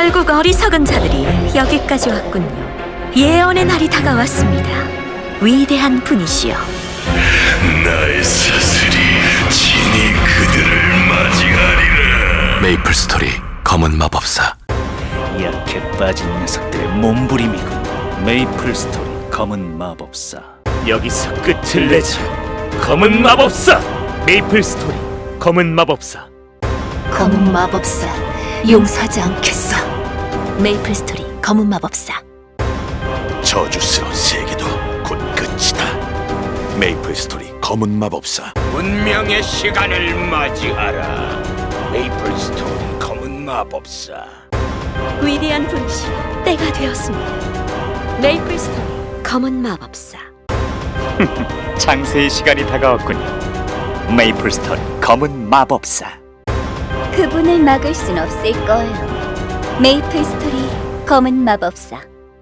결국 어리석은 자들이 여기까지 왔군요. 예언의 날이 다가왔습니다. 위대한 분이시여. 나의 사슬이 친히 그들을 맞이하리라. 메이플 스토리 검은 마법사. 약해 빠진 녀석들의 몸부림이군. 메이플 스토리 검은 마법사. 여기서 끝을 내자. 검은 마법사! 메이플 스토리 검은 마법사. 검은 마법사 용서하지 않겠어. 메이플 스토리 검은 마법사. 저주스러운 세계도 곧 끝이다 메이플 스토리 검은 마법사 운명의 시간을 맞이하라 메이플 스토리 검은 마법사 위대한 분이시여. 때가 되었습니다. 메이플 스토리 검은 마법사. 창세의 시간이 다가왔군요 메이플 스토리 검은 마법사 그분을 막을 순 없을 거예요. 메이플 스토리 검은 마법사